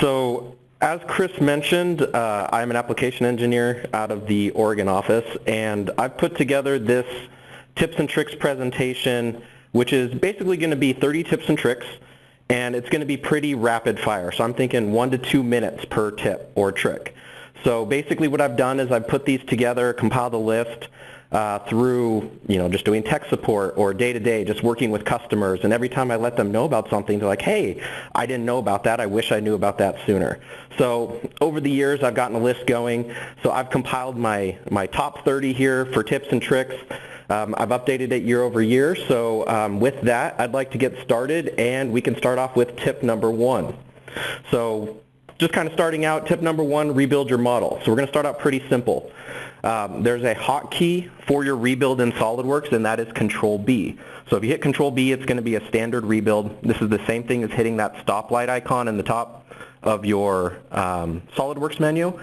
So as Chris mentioned, uh, I'm an application engineer out of the Oregon office, and I've put together this tips and tricks presentation, which is basically going to be 30 tips and tricks, and it's going to be pretty rapid fire. So I'm thinking one to two minutes per tip or trick. So basically what I've done is I've put these together, compiled a list, uh, through you know just doing tech support or day to day just working with customers. And every time I let them know about something they're like hey I didn't know about that. I wish I knew about that sooner. So over the years I've gotten a list going. So I've compiled my my top 30 here for tips and tricks. Um, I've updated it year over year. So um, with that I'd like to get started and we can start off with tip number one. So just kind of starting out, tip number one, rebuild your model. So we're going to start out pretty simple. Um, there's a hotkey for your rebuild in SOLIDWORKS, and that is Control B. So if you hit Control B, it's going to be a standard rebuild. This is the same thing as hitting that stoplight icon in the top of your um, SOLIDWORKS menu.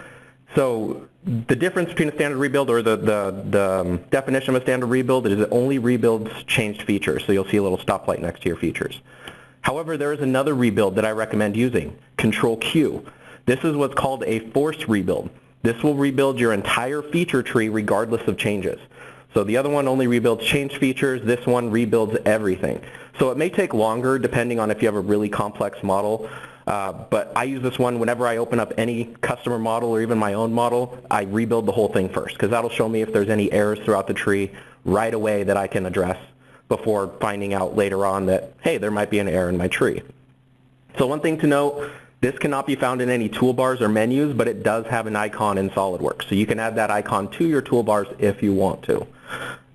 So the difference between a standard rebuild or the, the, the um, definition of a standard rebuild is it only rebuilds changed features. So you'll see a little stoplight next to your features. However, there is another rebuild that I recommend using, Control Q. This is what's called a forced rebuild. This will rebuild your entire feature tree regardless of changes. So the other one only rebuilds change features, this one rebuilds everything. So it may take longer depending on if you have a really complex model, uh, but I use this one whenever I open up any customer model or even my own model, I rebuild the whole thing first because that'll show me if there's any errors throughout the tree right away that I can address before finding out later on that, hey, there might be an error in my tree. So one thing to note, this cannot be found in any toolbars or menus, but it does have an icon in SOLIDWORKS. So you can add that icon to your toolbars if you want to.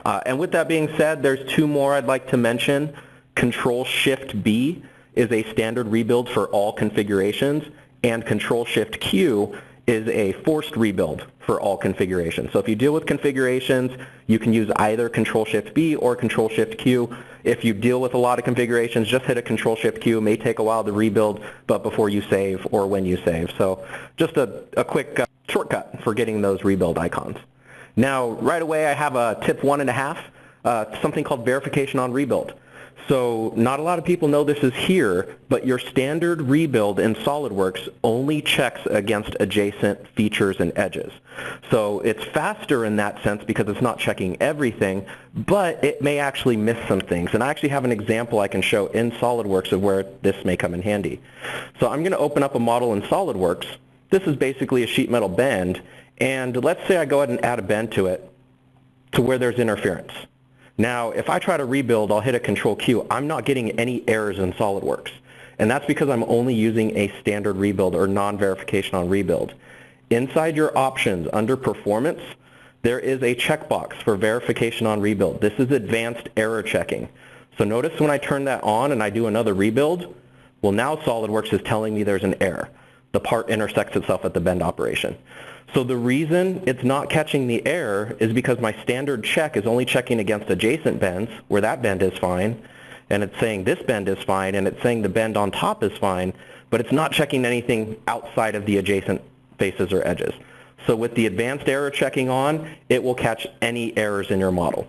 Uh, and with that being said, there's two more I'd like to mention. Control-Shift-B is a standard rebuild for all configurations, and Control-Shift-Q is a forced rebuild for all configurations. So if you deal with configurations, you can use either Control-Shift-B or Control-Shift-Q. If you deal with a lot of configurations, just hit a Control-Shift-Q. It may take a while to rebuild, but before you save or when you save. So just a, a quick uh, shortcut for getting those rebuild icons. Now, right away, I have a tip one and a half, uh, something called verification on rebuild. So not a lot of people know this is here, but your standard rebuild in SOLIDWORKS only checks against adjacent features and edges. So it's faster in that sense because it's not checking everything, but it may actually miss some things. And I actually have an example I can show in SOLIDWORKS of where this may come in handy. So I'm going to open up a model in SOLIDWORKS. This is basically a sheet metal bend, and let's say I go ahead and add a bend to it to where there's interference. Now, if I try to rebuild, I'll hit a Control Q. I'm not getting any errors in SOLIDWORKS. And that's because I'm only using a standard rebuild or non-verification on rebuild. Inside your options under performance, there is a checkbox for verification on rebuild. This is advanced error checking. So notice when I turn that on and I do another rebuild, well now SOLIDWORKS is telling me there's an error. The part intersects itself at the bend operation. So the reason it's not catching the error is because my standard check is only checking against adjacent bends, where that bend is fine, and it's saying this bend is fine, and it's saying the bend on top is fine, but it's not checking anything outside of the adjacent faces or edges. So with the advanced error checking on, it will catch any errors in your model.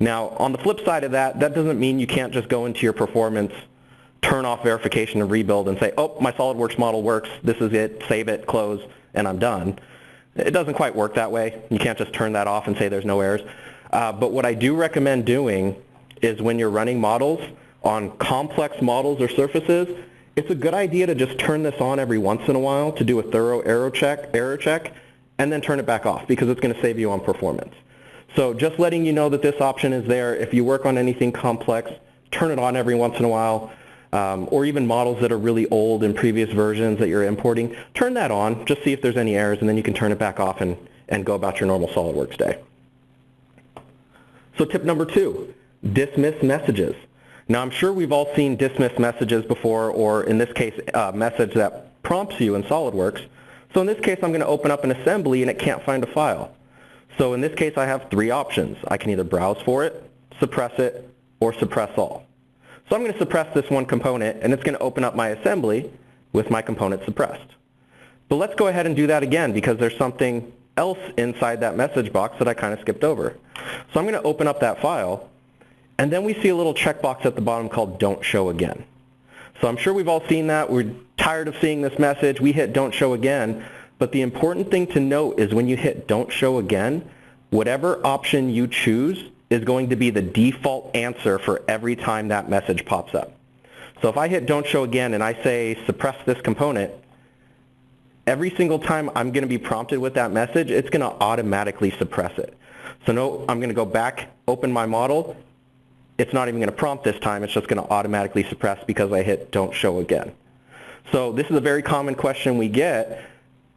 Now, on the flip side of that, that doesn't mean you can't just go into your performance, turn off verification and rebuild and say, oh, my SOLIDWORKS model works, this is it, save it, close, and I'm done. It doesn't quite work that way. You can't just turn that off and say there's no errors. Uh, but what I do recommend doing is when you're running models on complex models or surfaces, it's a good idea to just turn this on every once in a while to do a thorough error check, error check and then turn it back off because it's going to save you on performance. So just letting you know that this option is there. If you work on anything complex, turn it on every once in a while um, or even models that are really old in previous versions that you're importing, turn that on, just see if there's any errors, and then you can turn it back off and, and go about your normal SOLIDWORKS day. So tip number two, dismiss messages. Now I'm sure we've all seen dismiss messages before, or in this case, a message that prompts you in SOLIDWORKS. So in this case, I'm going to open up an assembly and it can't find a file. So in this case, I have three options. I can either browse for it, suppress it, or suppress all. So I'm going to suppress this one component, and it's going to open up my assembly with my component suppressed. But let's go ahead and do that again because there's something else inside that message box that I kind of skipped over. So I'm going to open up that file, and then we see a little checkbox at the bottom called Don't Show Again. So I'm sure we've all seen that. We're tired of seeing this message, we hit don't show again. But the important thing to note is when you hit don't show again, whatever option you choose is going to be the default answer for every time that message pops up. So if I hit don't show again and I say suppress this component, every single time I'm going to be prompted with that message, it's going to automatically suppress it. So no, I'm going to go back, open my model. It's not even going to prompt this time. It's just going to automatically suppress because I hit don't show again. So this is a very common question we get.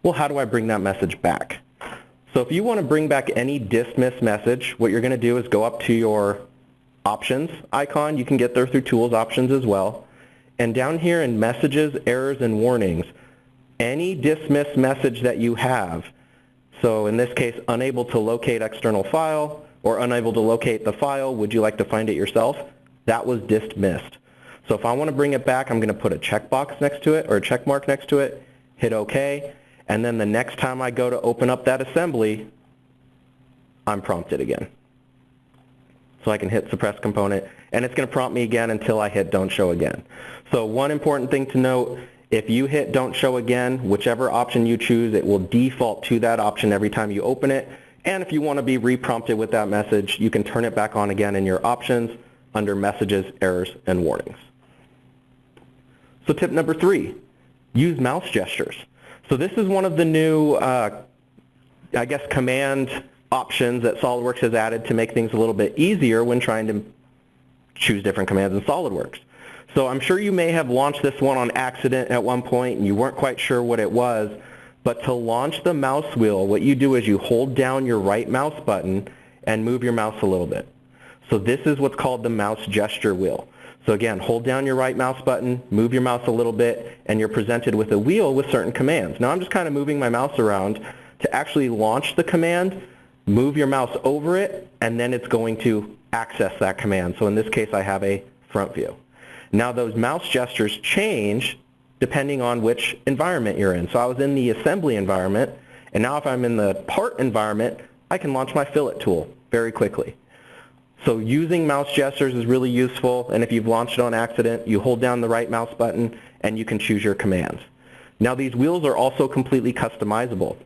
Well, how do I bring that message back? So if you want to bring back any dismiss message, what you're going to do is go up to your options icon. You can get there through tools options as well. And down here in messages, errors, and warnings, any dismiss message that you have, so in this case, unable to locate external file or unable to locate the file, would you like to find it yourself? That was dismissed. So if I want to bring it back, I'm going to put a checkbox next to it or a check mark next to it, hit OK, and then the next time I go to open up that assembly, I'm prompted again. So I can hit suppress component, and it's going to prompt me again until I hit don't show again. So one important thing to note, if you hit don't show again, whichever option you choose, it will default to that option every time you open it. And if you want to be reprompted with that message, you can turn it back on again in your options under messages, errors, and warnings. So tip number three, use mouse gestures. So this is one of the new, uh, I guess, command options that SOLIDWORKS has added to make things a little bit easier when trying to choose different commands in SOLIDWORKS. So I'm sure you may have launched this one on accident at one point and you weren't quite sure what it was, but to launch the mouse wheel, what you do is you hold down your right mouse button and move your mouse a little bit. So this is what's called the mouse gesture wheel. So again, hold down your right mouse button, move your mouse a little bit, and you're presented with a wheel with certain commands. Now I'm just kind of moving my mouse around to actually launch the command, move your mouse over it, and then it's going to access that command. So in this case, I have a front view. Now those mouse gestures change depending on which environment you're in. So I was in the assembly environment, and now if I'm in the part environment, I can launch my fillet tool very quickly. So using mouse gestures is really useful, and if you've launched it on accident, you hold down the right mouse button and you can choose your commands. Now these wheels are also completely customizable.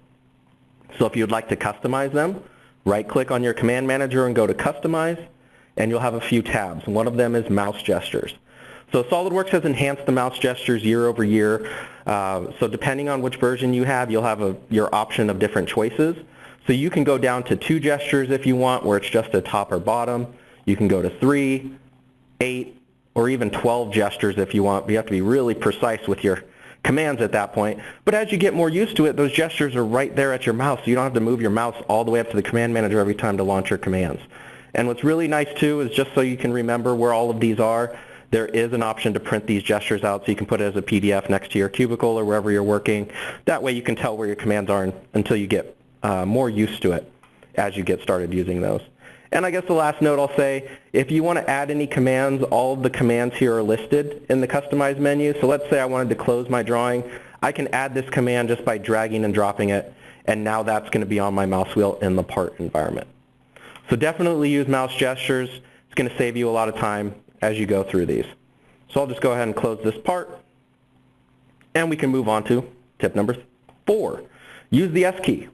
So if you'd like to customize them, right-click on your command manager and go to Customize, and you'll have a few tabs. One of them is mouse gestures. So SOLIDWORKS has enhanced the mouse gestures year over year. Uh, so depending on which version you have, you'll have a, your option of different choices. So you can go down to two gestures if you want, where it's just a top or bottom. You can go to three, eight, or even 12 gestures if you want. But you have to be really precise with your commands at that point. But as you get more used to it, those gestures are right there at your mouse. So you don't have to move your mouse all the way up to the command manager every time to launch your commands. And what's really nice too is just so you can remember where all of these are, there is an option to print these gestures out so you can put it as a PDF next to your cubicle or wherever you're working. That way you can tell where your commands are until you get uh, more used to it as you get started using those. And I guess the last note I'll say, if you want to add any commands, all of the commands here are listed in the Customize menu. So let's say I wanted to close my drawing. I can add this command just by dragging and dropping it, and now that's going to be on my mouse wheel in the part environment. So definitely use mouse gestures. It's going to save you a lot of time as you go through these. So I'll just go ahead and close this part, and we can move on to tip number four. Use the S key.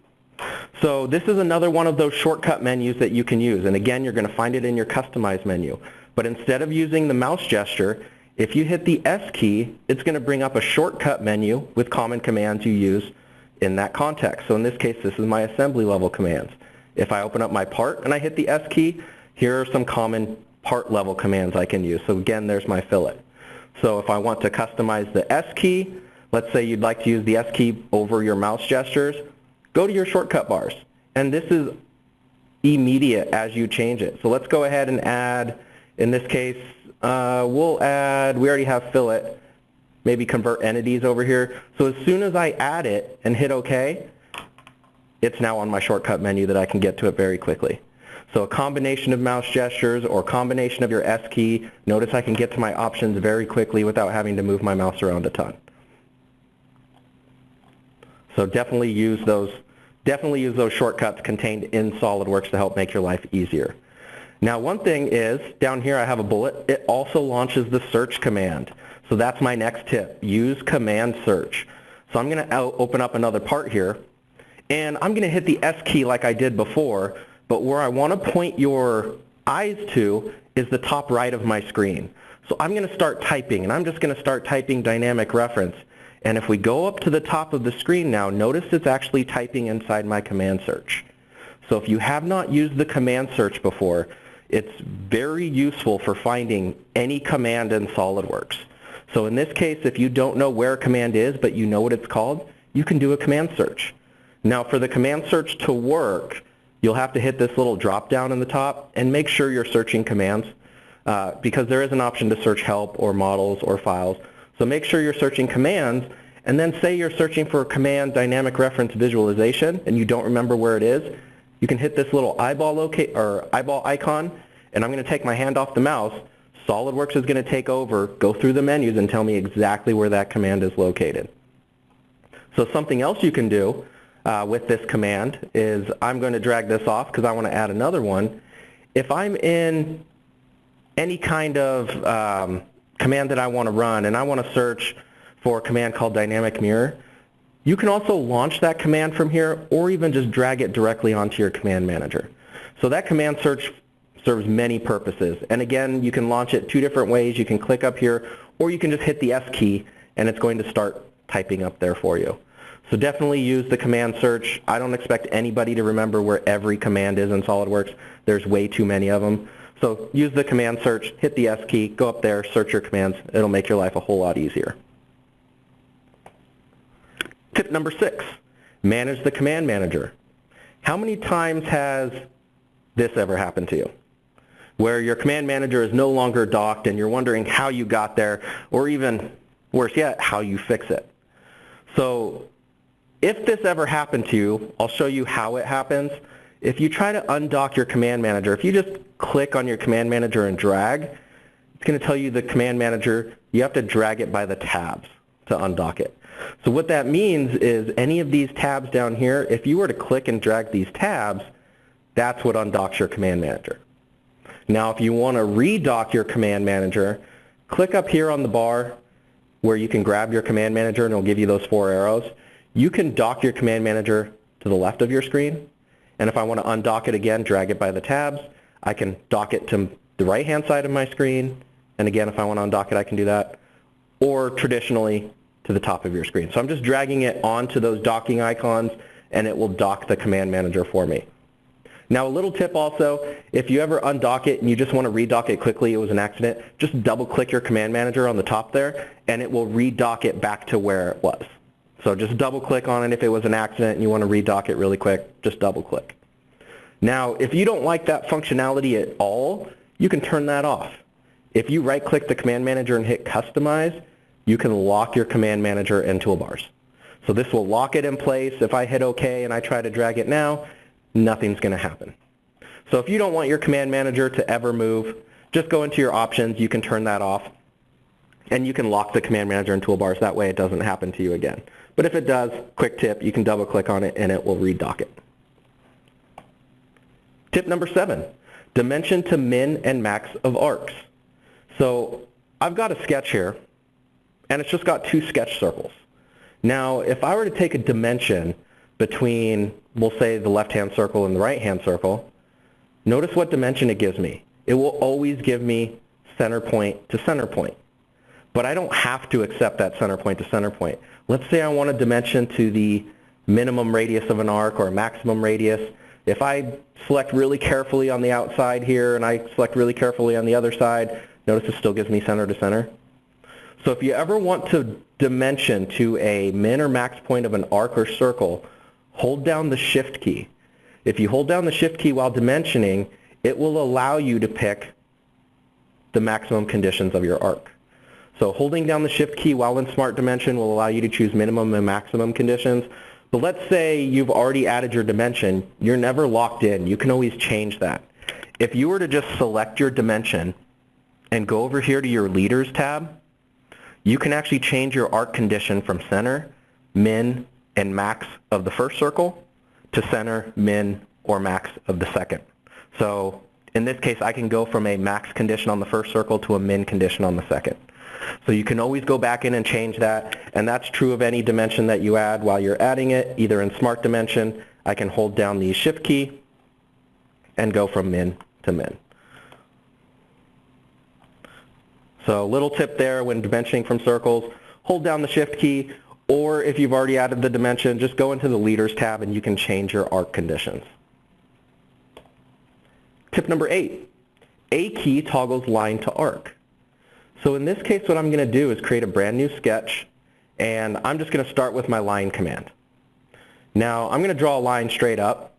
So this is another one of those shortcut menus that you can use. And again, you're going to find it in your Customize menu. But instead of using the mouse gesture, if you hit the S key, it's going to bring up a shortcut menu with common commands you use in that context. So in this case, this is my assembly level commands. If I open up my part and I hit the S key, here are some common part level commands I can use. So again, there's my fillet. So if I want to customize the S key, let's say you'd like to use the S key over your mouse gestures, go to your shortcut bars. And this is immediate as you change it. So let's go ahead and add, in this case, uh, we'll add, we already have fillet, maybe convert entities over here. So as soon as I add it and hit OK, it's now on my shortcut menu that I can get to it very quickly. So a combination of mouse gestures or combination of your S key, notice I can get to my options very quickly without having to move my mouse around a ton. So definitely use those definitely use those shortcuts contained in SOLIDWORKS to help make your life easier. Now one thing is, down here I have a bullet, it also launches the search command. So that's my next tip, use command search. So I'm going to open up another part here, and I'm going to hit the S key like I did before, but where I want to point your eyes to is the top right of my screen. So I'm going to start typing, and I'm just going to start typing dynamic reference. And if we go up to the top of the screen now, notice it's actually typing inside my command search. So if you have not used the command search before, it's very useful for finding any command in SOLIDWORKS. So in this case, if you don't know where a command is, but you know what it's called, you can do a command search. Now for the command search to work, you'll have to hit this little drop down in the top and make sure you're searching commands uh, because there is an option to search help or models or files. So make sure you're searching commands and then say you're searching for a command dynamic reference visualization and you don't remember where it is, you can hit this little eyeball locate or eyeball icon, and I'm going to take my hand off the mouse. SOLIDWORKS is going to take over, go through the menus, and tell me exactly where that command is located. So something else you can do uh, with this command is I'm going to drag this off because I want to add another one. If I'm in any kind of um, command that I want to run and I want to search for a command called dynamic mirror, you can also launch that command from here or even just drag it directly onto your command manager. So that command search serves many purposes. And again, you can launch it two different ways. You can click up here or you can just hit the S key and it's going to start typing up there for you. So definitely use the command search. I don't expect anybody to remember where every command is in SOLIDWORKS. There's way too many of them. So use the command search, hit the S key, go up there, search your commands. It'll make your life a whole lot easier. Tip number six, manage the command manager. How many times has this ever happened to you? Where your command manager is no longer docked and you're wondering how you got there, or even worse yet, how you fix it. So if this ever happened to you, I'll show you how it happens. If you try to undock your command manager, if you just click on your command manager and drag, it's going to tell you the command manager, you have to drag it by the tabs to undock it. So what that means is any of these tabs down here, if you were to click and drag these tabs, that's what undocks your command manager. Now if you want to redock your command manager, click up here on the bar where you can grab your command manager and it'll give you those four arrows. You can dock your command manager to the left of your screen. And if I want to undock it again, drag it by the tabs. I can dock it to the right-hand side of my screen. And again, if I want to undock it, I can do that. Or traditionally, to the top of your screen. So I'm just dragging it onto those docking icons and it will dock the command manager for me. Now a little tip also, if you ever undock it and you just want to redock it quickly, it was an accident, just double click your command manager on the top there and it will redock it back to where it was. So just double click on it if it was an accident and you want to redock it really quick, just double click. Now if you don't like that functionality at all, you can turn that off. If you right click the command manager and hit customize, you can lock your command manager and toolbars. So this will lock it in place. If I hit OK and I try to drag it now, nothing's going to happen. So if you don't want your command manager to ever move, just go into your options. You can turn that off. And you can lock the command manager and toolbars. That way it doesn't happen to you again. But if it does, quick tip, you can double click on it and it will redock it. Tip number seven, dimension to min and max of arcs. So I've got a sketch here and it's just got two sketch circles. Now, if I were to take a dimension between, we'll say, the left-hand circle and the right-hand circle, notice what dimension it gives me. It will always give me center point to center point. But I don't have to accept that center point to center point. Let's say I want a dimension to the minimum radius of an arc or maximum radius. If I select really carefully on the outside here and I select really carefully on the other side, notice it still gives me center to center. So if you ever want to dimension to a min or max point of an arc or circle, hold down the shift key. If you hold down the shift key while dimensioning, it will allow you to pick the maximum conditions of your arc. So holding down the shift key while in Smart Dimension will allow you to choose minimum and maximum conditions. But let's say you've already added your dimension. You're never locked in. You can always change that. If you were to just select your dimension and go over here to your Leaders tab, you can actually change your arc condition from center, min, and max of the first circle to center, min, or max of the second. So in this case, I can go from a max condition on the first circle to a min condition on the second. So you can always go back in and change that, and that's true of any dimension that you add while you're adding it, either in Smart Dimension, I can hold down the Shift key and go from min to min. So a little tip there when dimensioning from circles, hold down the Shift key, or if you've already added the dimension, just go into the Leaders tab and you can change your arc conditions. Tip number eight, A key toggles line to arc. So in this case, what I'm going to do is create a brand new sketch, and I'm just going to start with my line command. Now, I'm going to draw a line straight up,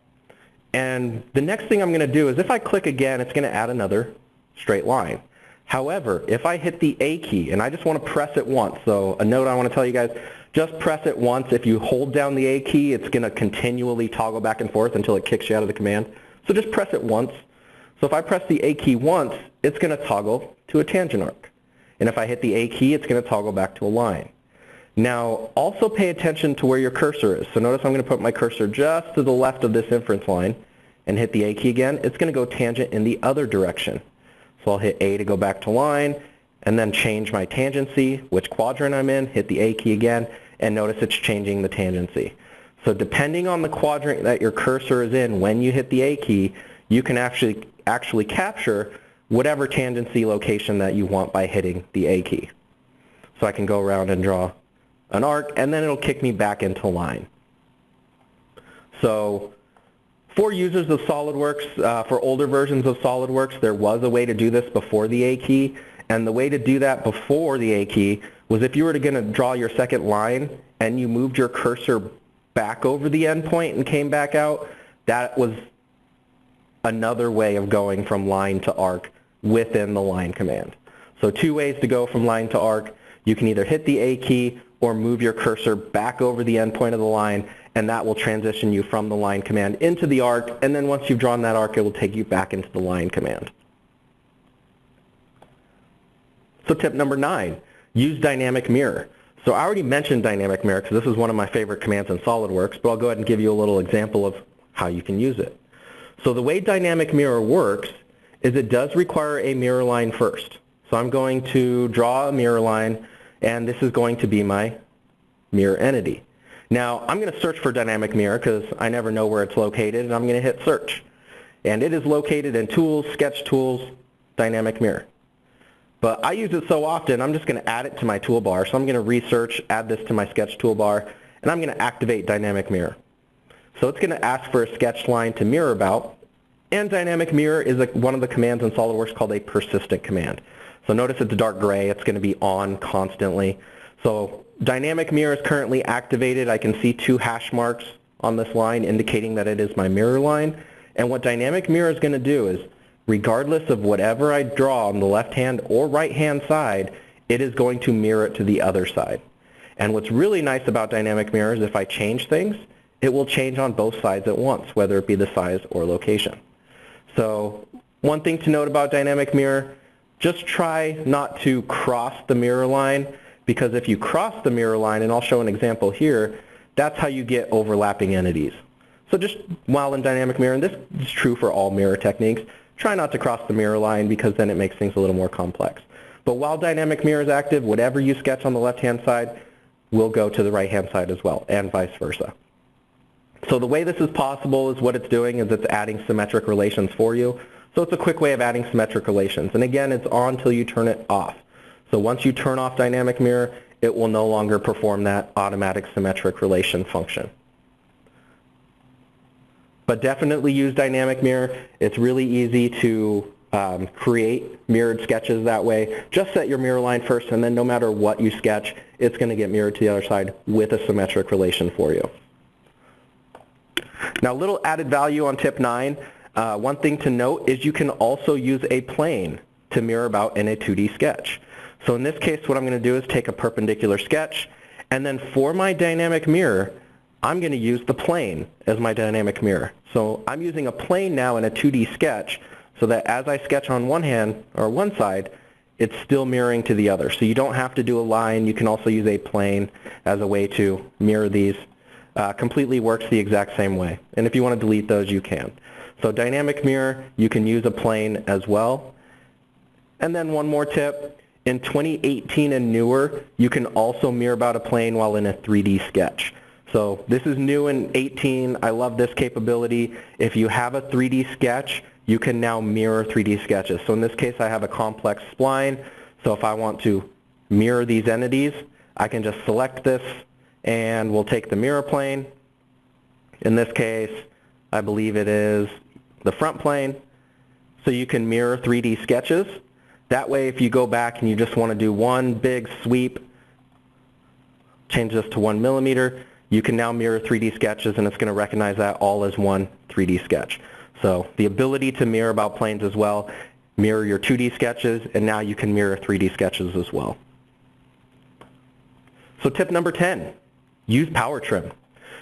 and the next thing I'm going to do is if I click again, it's going to add another straight line. However, if I hit the A key, and I just want to press it once, so a note I want to tell you guys, just press it once. If you hold down the A key, it's going to continually toggle back and forth until it kicks you out of the command. So just press it once. So if I press the A key once, it's going to toggle to a tangent arc. And if I hit the A key, it's going to toggle back to a line. Now, also pay attention to where your cursor is. So notice I'm going to put my cursor just to the left of this inference line and hit the A key again. It's going to go tangent in the other direction. So I'll hit A to go back to line and then change my tangency, which quadrant I'm in, hit the A key again, and notice it's changing the tangency. So depending on the quadrant that your cursor is in when you hit the A key, you can actually, actually capture whatever tangency location that you want by hitting the A key. So I can go around and draw an arc, and then it'll kick me back into line. So for users of SOLIDWORKS, uh, for older versions of SOLIDWORKS, there was a way to do this before the A key, and the way to do that before the A key was if you were going to draw your second line and you moved your cursor back over the endpoint and came back out, that was another way of going from line to arc within the line command. So two ways to go from line to arc. You can either hit the A key or move your cursor back over the endpoint of the line and that will transition you from the line command into the arc and then once you've drawn that arc it will take you back into the line command. So tip number nine, use dynamic mirror. So I already mentioned dynamic mirror because this is one of my favorite commands in SOLIDWORKS, but I'll go ahead and give you a little example of how you can use it. So the way dynamic mirror works is it does require a mirror line first. So I'm going to draw a mirror line, and this is going to be my mirror entity. Now, I'm going to search for dynamic mirror because I never know where it's located, and I'm going to hit search. And it is located in Tools, Sketch Tools, Dynamic Mirror. But I use it so often, I'm just going to add it to my toolbar. So I'm going to research, add this to my Sketch toolbar, and I'm going to activate Dynamic Mirror. So it's going to ask for a sketch line to mirror about, and dynamic mirror is a, one of the commands in SOLIDWORKS called a persistent command. So notice it's dark gray. It's going to be on constantly. So dynamic mirror is currently activated. I can see two hash marks on this line indicating that it is my mirror line. And what dynamic mirror is going to do is, regardless of whatever I draw on the left-hand or right-hand side, it is going to mirror it to the other side. And what's really nice about dynamic mirror is if I change things, it will change on both sides at once, whether it be the size or location. So one thing to note about dynamic mirror, just try not to cross the mirror line because if you cross the mirror line, and I'll show an example here, that's how you get overlapping entities. So just while in dynamic mirror, and this is true for all mirror techniques, try not to cross the mirror line because then it makes things a little more complex. But while dynamic mirror is active, whatever you sketch on the left-hand side will go to the right-hand side as well, and vice versa. So the way this is possible is what it's doing is it's adding symmetric relations for you. So it's a quick way of adding symmetric relations. And again, it's on until you turn it off. So once you turn off dynamic mirror, it will no longer perform that automatic symmetric relation function. But definitely use dynamic mirror. It's really easy to um, create mirrored sketches that way. Just set your mirror line first, and then no matter what you sketch, it's going to get mirrored to the other side with a symmetric relation for you. Now, a little added value on tip 9. Uh, one thing to note is you can also use a plane to mirror about in a 2D sketch. So in this case, what I'm going to do is take a perpendicular sketch, and then for my dynamic mirror, I'm going to use the plane as my dynamic mirror. So I'm using a plane now in a 2D sketch so that as I sketch on one hand, or one side, it's still mirroring to the other. So you don't have to do a line. You can also use a plane as a way to mirror these uh, completely works the exact same way. And if you want to delete those, you can. So dynamic mirror, you can use a plane as well. And then one more tip, in 2018 and newer, you can also mirror about a plane while in a 3D sketch. So this is new in 18. I love this capability. If you have a 3D sketch, you can now mirror 3D sketches. So in this case, I have a complex spline. So if I want to mirror these entities, I can just select this and we'll take the mirror plane. In this case, I believe it is the front plane. So you can mirror 3D sketches. That way, if you go back and you just want to do one big sweep, change this to one millimeter, you can now mirror 3D sketches and it's going to recognize that all as one 3D sketch. So the ability to mirror about planes as well, mirror your 2D sketches, and now you can mirror 3D sketches as well. So tip number 10, use power trim.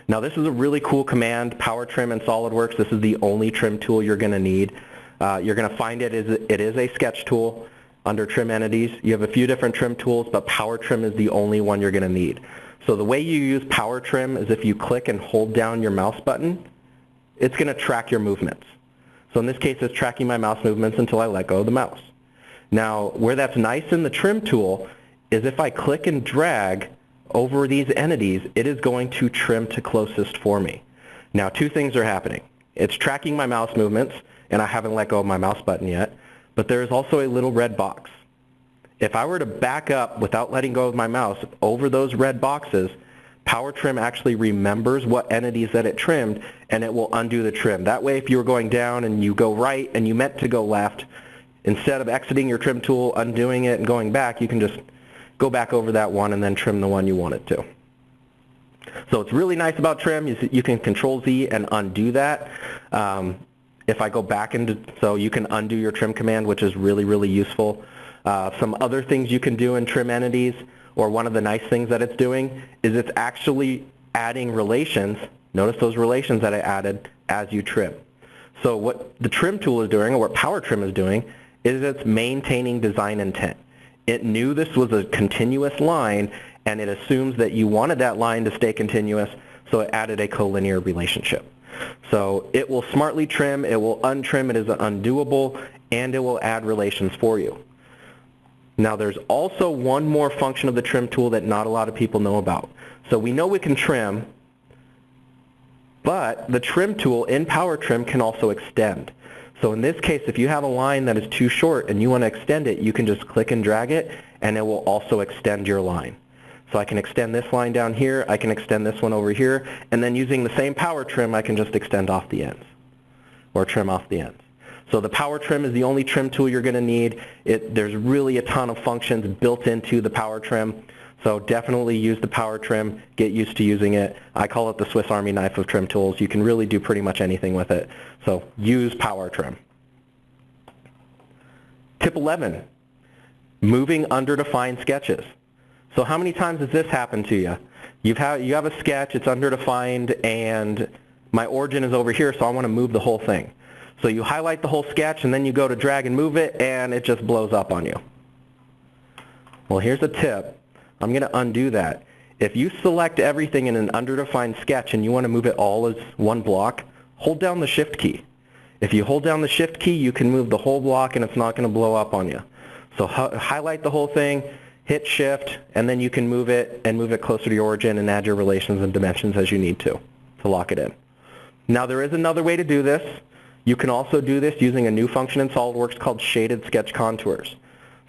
Now this is a really cool command, power trim in SOLIDWORKS. This is the only trim tool you're going to need. Uh, you're going to find it is it is a sketch tool under trim entities. You have a few different trim tools, but power trim is the only one you're going to need. So the way you use power trim is if you click and hold down your mouse button, it's going to track your movements. So in this case, it's tracking my mouse movements until I let go of the mouse. Now, where that's nice in the trim tool is if I click and drag over these entities, it is going to trim to closest for me. Now, two things are happening. It's tracking my mouse movements, and I haven't let go of my mouse button yet, but there is also a little red box. If I were to back up without letting go of my mouse over those red boxes, Power Trim actually remembers what entities that it trimmed and it will undo the trim. That way if you were going down and you go right and you meant to go left, instead of exiting your trim tool, undoing it and going back, you can just go back over that one and then trim the one you want it to. So it's really nice about trim. is You can control Z and undo that. Um, if I go back into, so you can undo your trim command, which is really, really useful. Uh, some other things you can do in trim entities or one of the nice things that it's doing is it's actually adding relations. Notice those relations that I added as you trim. So what the trim tool is doing, or what Power Trim is doing, is it's maintaining design intent. It knew this was a continuous line, and it assumes that you wanted that line to stay continuous, so it added a collinear relationship. So it will smartly trim, it will untrim, it is undoable, and it will add relations for you. Now there's also one more function of the trim tool that not a lot of people know about. So we know we can trim, but the trim tool in Power Trim can also extend. So in this case, if you have a line that is too short and you want to extend it, you can just click and drag it and it will also extend your line. So I can extend this line down here, I can extend this one over here, and then using the same power trim, I can just extend off the ends or trim off the ends. So the power trim is the only trim tool you're going to need. It, there's really a ton of functions built into the power trim. So definitely use the power trim, get used to using it. I call it the Swiss Army knife of trim tools. You can really do pretty much anything with it. So use power trim. Tip 11, moving under defined sketches. So how many times has this happened to you? You've you have a sketch, it's under defined, and my origin is over here, so I want to move the whole thing. So you highlight the whole sketch and then you go to drag and move it and it just blows up on you. Well, here's a tip. I'm going to undo that. If you select everything in an underdefined sketch and you want to move it all as one block, hold down the shift key. If you hold down the shift key, you can move the whole block and it's not going to blow up on you. So highlight the whole thing, hit shift, and then you can move it and move it closer to your origin and add your relations and dimensions as you need to, to lock it in. Now there is another way to do this. You can also do this using a new function in SOLIDWORKS called shaded sketch contours.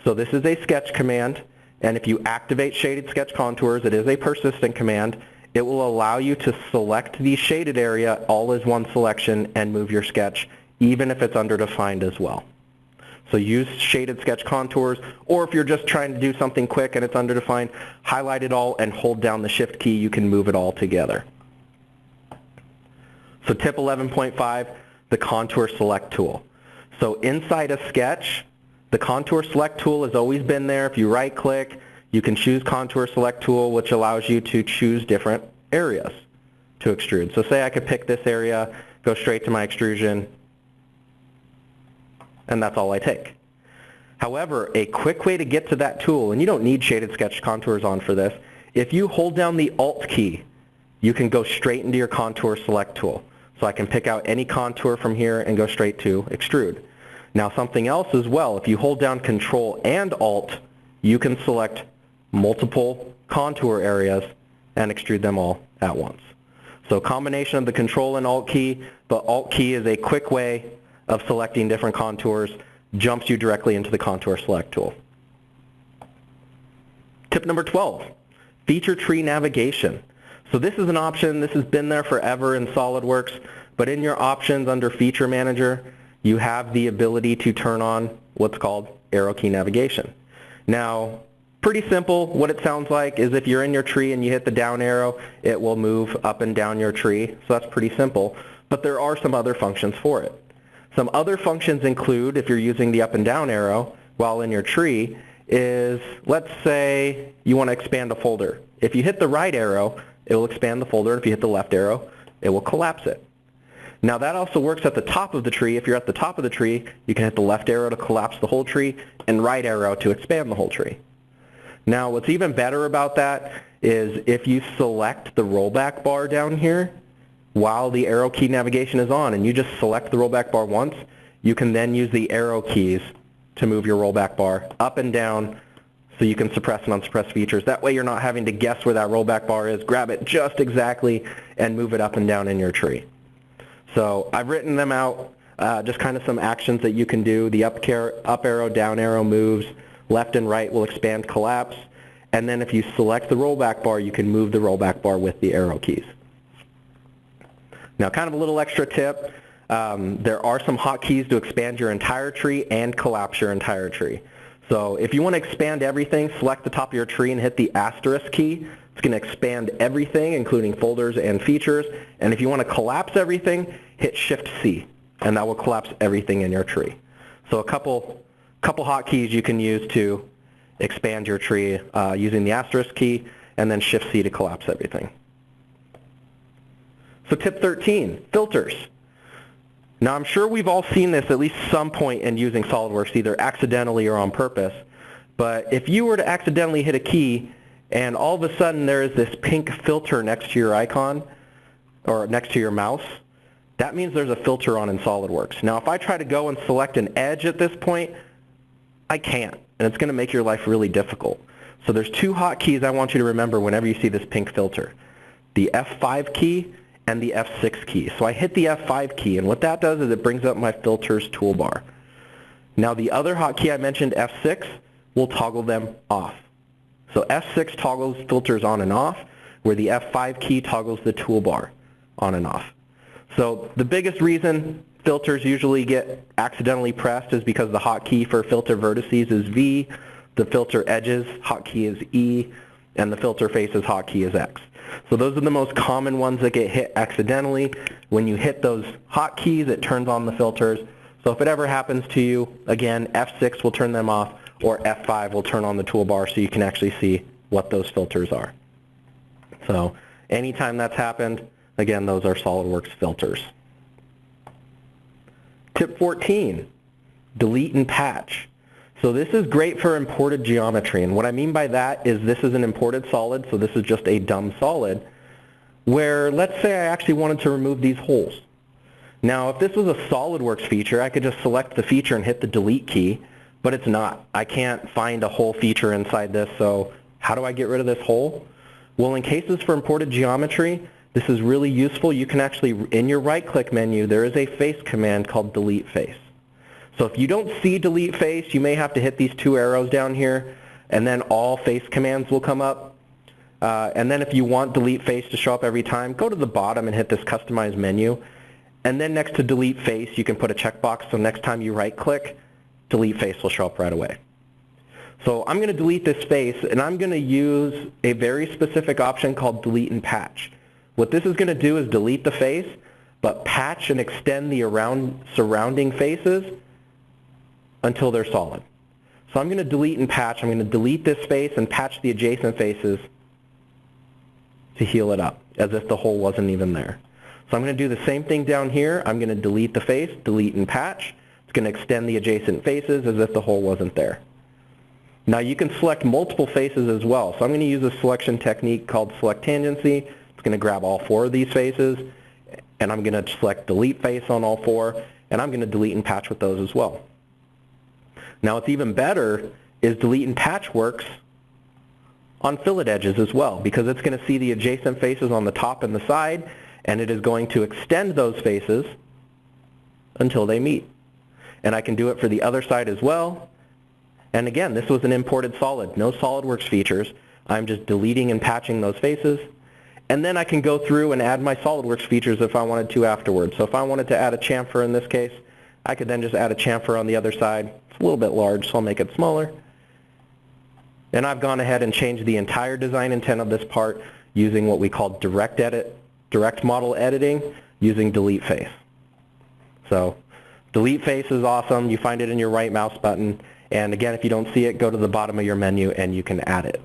So this is a sketch command, and if you activate shaded sketch contours, it is a persistent command. It will allow you to select the shaded area all as one selection and move your sketch, even if it's underdefined as well. So use shaded sketch contours, or if you're just trying to do something quick and it's underdefined, highlight it all and hold down the shift key. You can move it all together. So tip 11.5, the contour select tool. So inside a sketch, the contour select tool has always been there. If you right click, you can choose contour select tool, which allows you to choose different areas to extrude. So say I could pick this area, go straight to my extrusion, and that's all I take. However, a quick way to get to that tool, and you don't need shaded sketch contours on for this, if you hold down the Alt key, you can go straight into your contour select tool. So I can pick out any contour from here and go straight to extrude. Now something else as well, if you hold down Control and Alt, you can select multiple contour areas and extrude them all at once. So combination of the Control and Alt key, but Alt key is a quick way of selecting different contours, jumps you directly into the Contour Select tool. Tip number 12, feature tree navigation. So this is an option, this has been there forever in SOLIDWORKS, but in your options under Feature Manager, you have the ability to turn on what's called arrow key navigation. Now, pretty simple. What it sounds like is if you're in your tree and you hit the down arrow, it will move up and down your tree. So that's pretty simple. But there are some other functions for it. Some other functions include, if you're using the up and down arrow while in your tree, is let's say you want to expand a folder. If you hit the right arrow, it will expand the folder. If you hit the left arrow, it will collapse it. Now that also works at the top of the tree. If you're at the top of the tree, you can hit the left arrow to collapse the whole tree and right arrow to expand the whole tree. Now what's even better about that is if you select the rollback bar down here while the arrow key navigation is on and you just select the rollback bar once, you can then use the arrow keys to move your rollback bar up and down so you can suppress and unsuppress features. That way you're not having to guess where that rollback bar is, grab it just exactly, and move it up and down in your tree. So I've written them out, uh, just kind of some actions that you can do. The up, up arrow, down arrow moves, left and right will expand, collapse, and then if you select the rollback bar, you can move the rollback bar with the arrow keys. Now kind of a little extra tip, um, there are some hotkeys to expand your entire tree and collapse your entire tree. So if you want to expand everything, select the top of your tree and hit the asterisk key. It's going to expand everything, including folders and features. And if you want to collapse everything, hit Shift-C, and that will collapse everything in your tree. So a couple, couple hotkeys you can use to expand your tree uh, using the asterisk key, and then Shift-C to collapse everything. So tip 13, filters. Now I'm sure we've all seen this at least some point in using SOLIDWORKS, either accidentally or on purpose. But if you were to accidentally hit a key and all of a sudden there is this pink filter next to your icon or next to your mouse, that means there's a filter on in SOLIDWORKS. Now if I try to go and select an edge at this point, I can't, and it's going to make your life really difficult. So there's two hotkeys I want you to remember whenever you see this pink filter. The F5 key and the F6 key. So I hit the F5 key, and what that does is it brings up my filters toolbar. Now the other hotkey I mentioned, F6, will toggle them off. So F6 toggles filters on and off, where the F5 key toggles the toolbar on and off. So the biggest reason filters usually get accidentally pressed is because the hotkey for filter vertices is V, the filter edges hotkey is E, and the filter faces hotkey is X. So those are the most common ones that get hit accidentally. When you hit those hotkeys, it turns on the filters. So if it ever happens to you, again, F6 will turn them off, or F5 will turn on the toolbar so you can actually see what those filters are. So anytime that's happened, again, those are SOLIDWORKS filters. Tip 14, delete and patch. So this is great for imported geometry, and what I mean by that is this is an imported solid, so this is just a dumb solid, where let's say I actually wanted to remove these holes. Now if this was a SOLIDWORKS feature, I could just select the feature and hit the delete key, but it's not. I can't find a hole feature inside this, so how do I get rid of this hole? Well, in cases for imported geometry, this is really useful. You can actually, in your right-click menu, there is a face command called delete face. So if you don't see delete face, you may have to hit these two arrows down here, and then all face commands will come up. Uh, and then if you want delete face to show up every time, go to the bottom and hit this customize menu. And then next to delete face, you can put a checkbox so next time you right click, delete face will show up right away. So I'm going to delete this face and I'm going to use a very specific option called delete and patch. What this is going to do is delete the face, but patch and extend the around surrounding faces until they're solid. So I'm going to delete and patch. I'm going to delete this face and patch the adjacent faces to heal it up, as if the hole wasn't even there. So I'm going to do the same thing down here. I'm going to delete the face, delete and patch. It's going to extend the adjacent faces as if the hole wasn't there. Now you can select multiple faces as well. So I'm going to use a selection technique called select tangency. It's going to grab all four of these faces and I'm going to select delete face on all four, and I'm going to delete and patch with those as well. Now what's even better is delete and patch works on fillet edges as well because it's going to see the adjacent faces on the top and the side and it is going to extend those faces until they meet. And I can do it for the other side as well. And again, this was an imported solid, no SolidWorks features. I'm just deleting and patching those faces. And then I can go through and add my SolidWorks features if I wanted to afterwards. So if I wanted to add a chamfer in this case, I could then just add a chamfer on the other side. It's a little bit large, so I'll make it smaller. And I've gone ahead and changed the entire design intent of this part using what we call direct edit, direct model editing using delete face. So delete face is awesome. You find it in your right mouse button. And again, if you don't see it, go to the bottom of your menu and you can add it.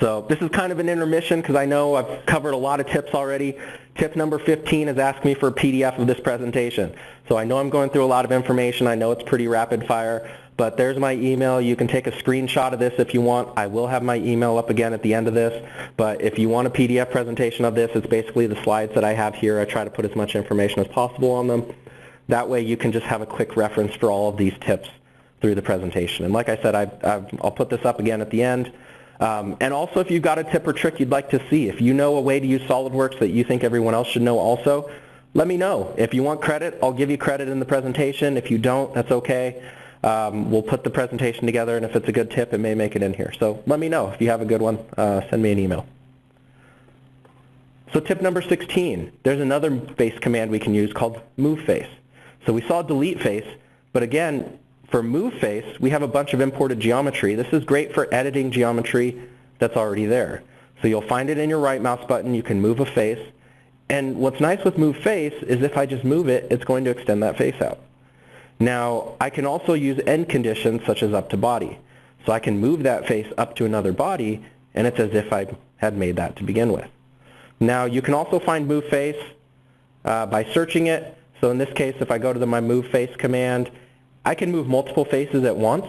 So this is kind of an intermission because I know I've covered a lot of tips already. Tip number 15 is ask me for a PDF of this presentation. So I know I'm going through a lot of information. I know it's pretty rapid fire, but there's my email. You can take a screenshot of this if you want. I will have my email up again at the end of this, but if you want a PDF presentation of this, it's basically the slides that I have here. I try to put as much information as possible on them. That way you can just have a quick reference for all of these tips through the presentation. And like I said, I, will put this up again at the end. Um, and also if you've got a tip or trick you'd like to see, if you know a way to use SOLIDWORKS that you think everyone else should know also, let me know. If you want credit, I'll give you credit in the presentation. If you don't, that's okay. Um, we'll put the presentation together, and if it's a good tip, it may make it in here. So let me know if you have a good one. Uh, send me an email. So tip number 16, there's another face command we can use called move face. So we saw delete face, but again, for move face, we have a bunch of imported geometry. This is great for editing geometry that's already there. So you'll find it in your right mouse button. You can move a face. And what's nice with move face is if I just move it, it's going to extend that face out. Now, I can also use end conditions such as up to body. So I can move that face up to another body, and it's as if I had made that to begin with. Now, you can also find move face uh, by searching it. So in this case, if I go to the my move face command, I can move multiple faces at once.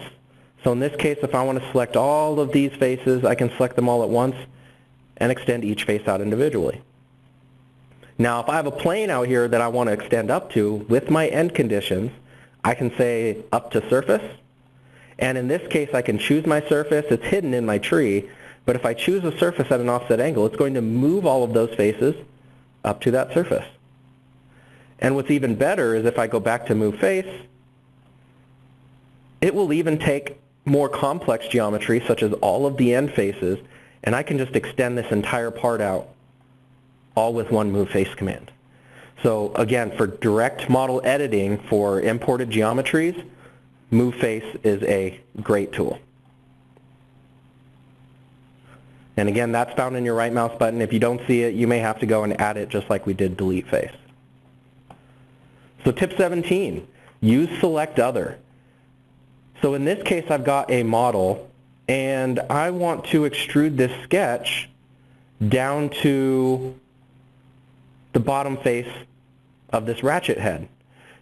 So in this case, if I want to select all of these faces, I can select them all at once and extend each face out individually. Now, if I have a plane out here that I want to extend up to with my end conditions, I can say up to surface. And in this case, I can choose my surface. It's hidden in my tree. But if I choose a surface at an offset angle, it's going to move all of those faces up to that surface. And what's even better is if I go back to move face, it will even take more complex geometry, such as all of the end faces, and I can just extend this entire part out all with one move face command. So again, for direct model editing for imported geometries, move face is a great tool. And again, that's found in your right mouse button. If you don't see it, you may have to go and add it just like we did delete face. So tip 17, use select other. So in this case, I've got a model, and I want to extrude this sketch down to the bottom face of this ratchet head.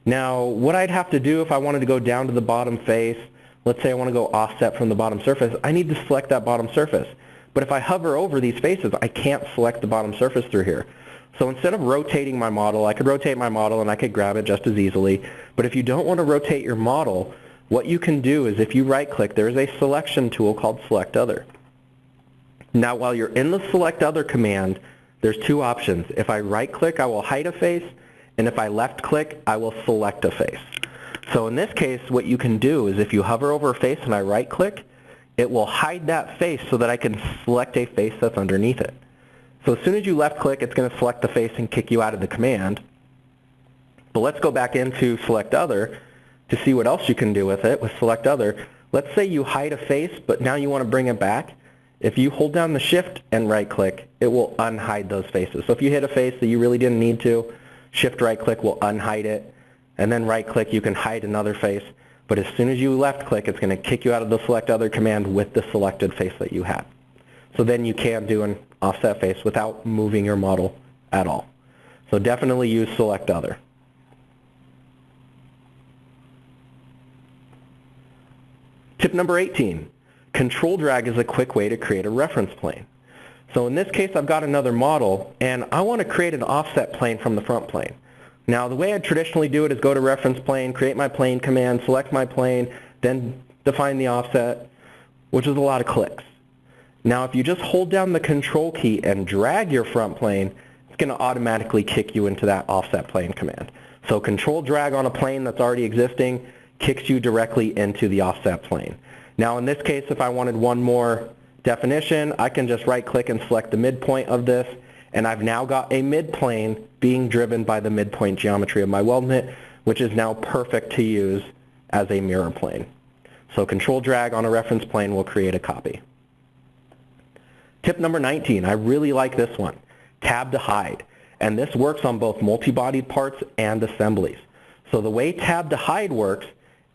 Now, what I'd have to do if I wanted to go down to the bottom face, let's say I want to go offset from the bottom surface, I need to select that bottom surface. But if I hover over these faces, I can't select the bottom surface through here. So instead of rotating my model, I could rotate my model and I could grab it just as easily. But if you don't want to rotate your model, what you can do is if you right-click, there is a selection tool called Select Other. Now while you're in the Select Other command, there's two options. If I right-click, I will hide a face, and if I left-click, I will select a face. So in this case, what you can do is if you hover over a face and I right-click, it will hide that face so that I can select a face that's underneath it. So as soon as you left-click, it's going to select the face and kick you out of the command. But let's go back into Select Other to see what else you can do with it with Select Other. Let's say you hide a face, but now you want to bring it back. If you hold down the Shift and right-click, it will unhide those faces. So if you hit a face that you really didn't need to, Shift right-click will unhide it, and then right-click, you can hide another face. But as soon as you left-click, it's going to kick you out of the Select Other command with the selected face that you had. So then you can do an offset face without moving your model at all. So definitely use Select Other. Tip number 18, control drag is a quick way to create a reference plane. So in this case, I've got another model, and I want to create an offset plane from the front plane. Now, the way I traditionally do it is go to reference plane, create my plane command, select my plane, then define the offset, which is a lot of clicks. Now, if you just hold down the control key and drag your front plane, it's going to automatically kick you into that offset plane command. So control drag on a plane that's already existing kicks you directly into the offset plane. Now in this case, if I wanted one more definition, I can just right click and select the midpoint of this, and I've now got a midplane being driven by the midpoint geometry of my weldment, which is now perfect to use as a mirror plane. So control drag on a reference plane will create a copy. Tip number 19, I really like this one, tab to hide. And this works on both multi-bodied parts and assemblies. So the way tab to hide works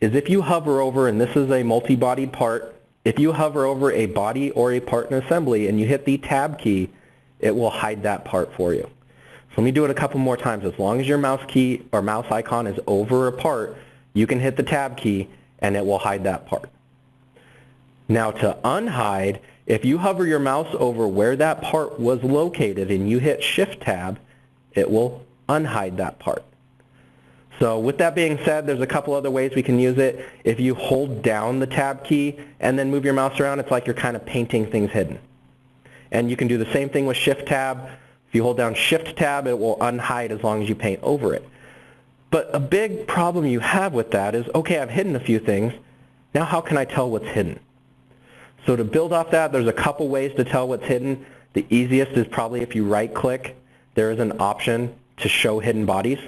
is if you hover over, and this is a multi-bodied part, if you hover over a body or a part in assembly and you hit the tab key, it will hide that part for you. So let me do it a couple more times. As long as your mouse key or mouse icon is over a part, you can hit the tab key and it will hide that part. Now to unhide, if you hover your mouse over where that part was located and you hit shift tab, it will unhide that part. So with that being said, there's a couple other ways we can use it. If you hold down the tab key and then move your mouse around, it's like you're kind of painting things hidden. And you can do the same thing with shift tab. If you hold down shift tab, it will unhide as long as you paint over it. But a big problem you have with that is, okay, I've hidden a few things. Now how can I tell what's hidden? So to build off that, there's a couple ways to tell what's hidden. The easiest is probably if you right click, there is an option to show hidden bodies.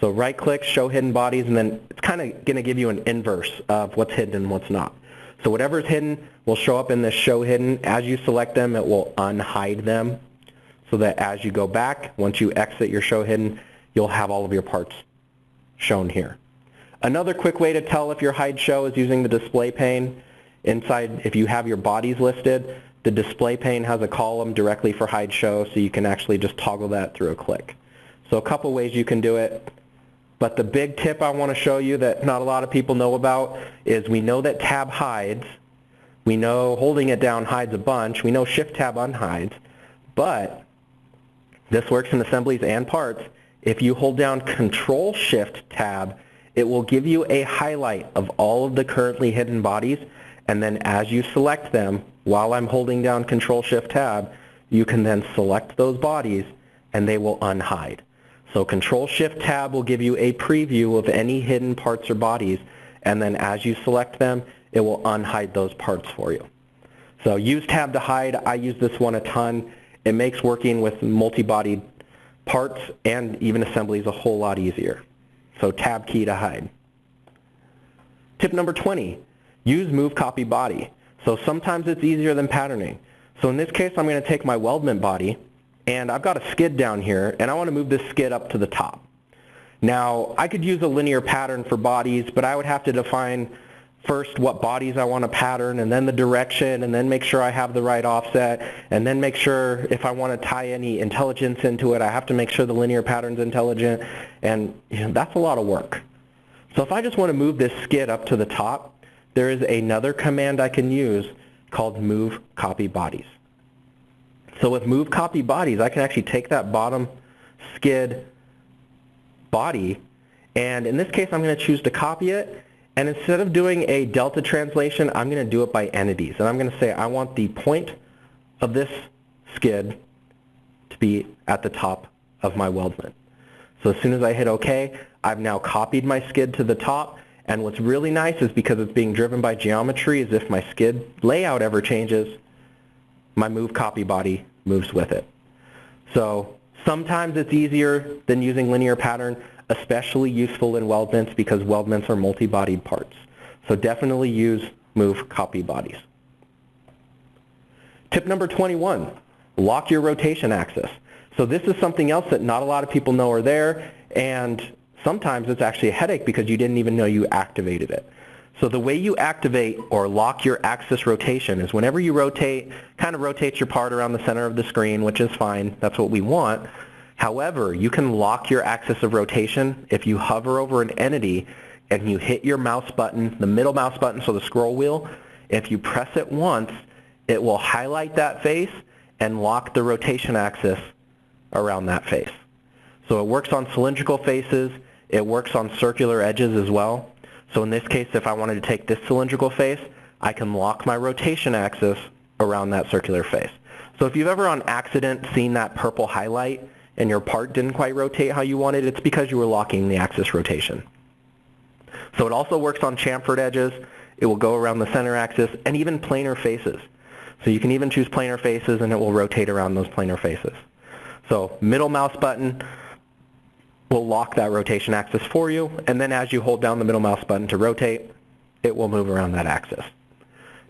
So right click, show hidden bodies, and then it's kind of going to give you an inverse of what's hidden and what's not. So whatever is hidden will show up in this show hidden. As you select them, it will unhide them so that as you go back, once you exit your show hidden, you'll have all of your parts shown here. Another quick way to tell if your hide show is using the display pane. Inside, if you have your bodies listed, the display pane has a column directly for hide show, so you can actually just toggle that through a click. So a couple ways you can do it. But the big tip I want to show you that not a lot of people know about is we know that tab hides. We know holding it down hides a bunch. We know shift tab unhides. But this works in assemblies and parts. If you hold down control shift tab, it will give you a highlight of all of the currently hidden bodies. And then as you select them, while I'm holding down control shift tab, you can then select those bodies and they will unhide. So Control Shift Tab will give you a preview of any hidden parts or bodies, and then as you select them, it will unhide those parts for you. So use Tab to hide. I use this one a ton. It makes working with multi-bodied parts and even assemblies a whole lot easier. So Tab key to hide. Tip number 20, use Move Copy Body. So sometimes it's easier than patterning. So in this case, I'm going to take my weldment body and I've got a skid down here, and I want to move this skid up to the top. Now, I could use a linear pattern for bodies, but I would have to define first what bodies I want to pattern, and then the direction, and then make sure I have the right offset, and then make sure if I want to tie any intelligence into it, I have to make sure the linear pattern's intelligent, and you know, that's a lot of work. So if I just want to move this skid up to the top, there is another command I can use called move copy bodies. So with move copy bodies, I can actually take that bottom skid body, and in this case, I'm going to choose to copy it, and instead of doing a delta translation, I'm going to do it by entities. And I'm going to say I want the point of this skid to be at the top of my weldment. So as soon as I hit OK, I've now copied my skid to the top. And what's really nice is because it's being driven by geometry is if my skid layout ever changes, my move copy body moves with it. So sometimes it's easier than using linear pattern, especially useful in weldments because weldments are multi-bodied parts. So definitely use move copy bodies. Tip number 21, lock your rotation axis. So this is something else that not a lot of people know are there, and sometimes it's actually a headache because you didn't even know you activated it. So the way you activate or lock your axis rotation is whenever you rotate, kind of rotates your part around the center of the screen, which is fine. That's what we want. However, you can lock your axis of rotation if you hover over an entity and you hit your mouse button, the middle mouse button, so the scroll wheel, if you press it once, it will highlight that face and lock the rotation axis around that face. So it works on cylindrical faces, it works on circular edges as well. So in this case, if I wanted to take this cylindrical face, I can lock my rotation axis around that circular face. So if you've ever on accident seen that purple highlight and your part didn't quite rotate how you wanted, it's because you were locking the axis rotation. So it also works on chamfered edges. It will go around the center axis and even planar faces. So you can even choose planar faces and it will rotate around those planar faces. So middle mouse button will lock that rotation axis for you and then as you hold down the middle mouse button to rotate, it will move around that axis.